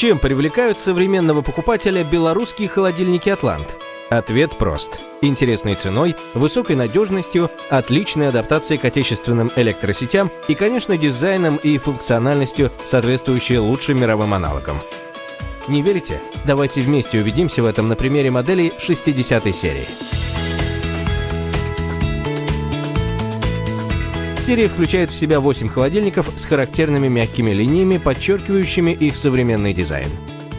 Чем привлекают современного покупателя белорусские холодильники «Атлант»? Ответ прост. Интересной ценой, высокой надежностью, отличной адаптацией к отечественным электросетям и, конечно, дизайном и функциональностью, соответствующей лучшим мировым аналогам. Не верите? Давайте вместе убедимся в этом на примере моделей 60 серии. Серия включает в себя 8 холодильников с характерными мягкими линиями, подчеркивающими их современный дизайн.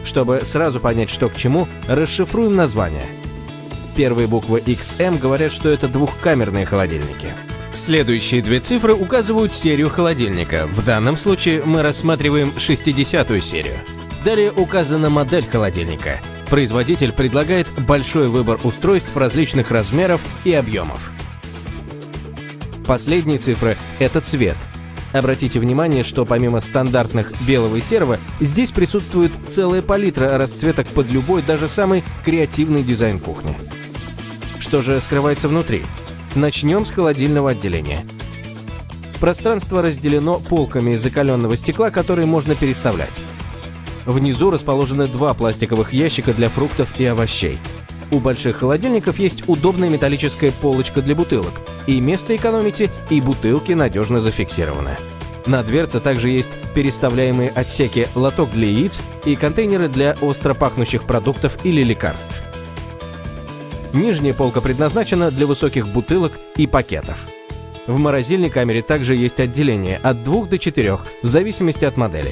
Чтобы сразу понять, что к чему, расшифруем название. Первые буквы XM говорят, что это двухкамерные холодильники. Следующие две цифры указывают серию холодильника. В данном случае мы рассматриваем 60-ю серию. Далее указана модель холодильника. Производитель предлагает большой выбор устройств различных размеров и объемов. Последние цифры – это цвет. Обратите внимание, что помимо стандартных белого и серого, здесь присутствует целая палитра расцветок под любой, даже самый креативный дизайн кухни. Что же скрывается внутри? Начнем с холодильного отделения. Пространство разделено полками из закаленного стекла, которые можно переставлять. Внизу расположены два пластиковых ящика для фруктов и овощей. У больших холодильников есть удобная металлическая полочка для бутылок. И место экономите, и бутылки надежно зафиксированы. На дверце также есть переставляемые отсеки лоток для яиц и контейнеры для остро пахнущих продуктов или лекарств. Нижняя полка предназначена для высоких бутылок и пакетов. В морозильной камере также есть отделение от 2 до 4, в зависимости от модели.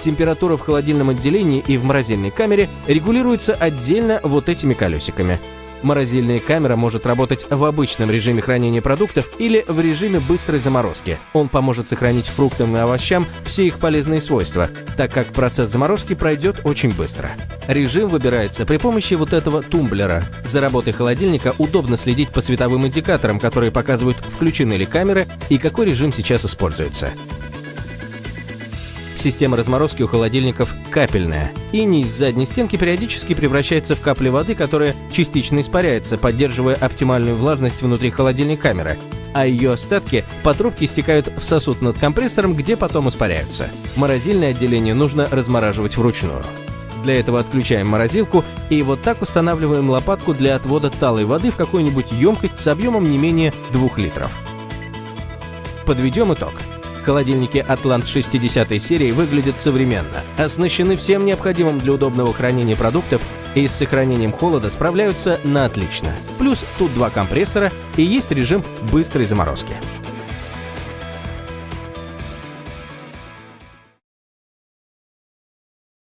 Температура в холодильном отделении и в морозильной камере регулируется отдельно вот этими колесиками. Морозильная камера может работать в обычном режиме хранения продуктов или в режиме быстрой заморозки. Он поможет сохранить фруктам и овощам все их полезные свойства, так как процесс заморозки пройдет очень быстро. Режим выбирается при помощи вот этого тумблера. За работой холодильника удобно следить по световым индикаторам, которые показывают, включены ли камеры и какой режим сейчас используется. Система разморозки у холодильников капельная. Иней из задней стенки периодически превращается в капли воды, которая частично испаряется, поддерживая оптимальную влажность внутри холодильной камеры, а ее остатки по трубке стекают в сосуд над компрессором, где потом испаряются. Морозильное отделение нужно размораживать вручную. Для этого отключаем морозилку и вот так устанавливаем лопатку для отвода талой воды в какую-нибудь емкость с объемом не менее 2 литров. Подведем итог. Холодильники Атлант 60 серии выглядят современно, оснащены всем необходимым для удобного хранения продуктов и с сохранением холода справляются на отлично. Плюс тут два компрессора и есть режим быстрой заморозки.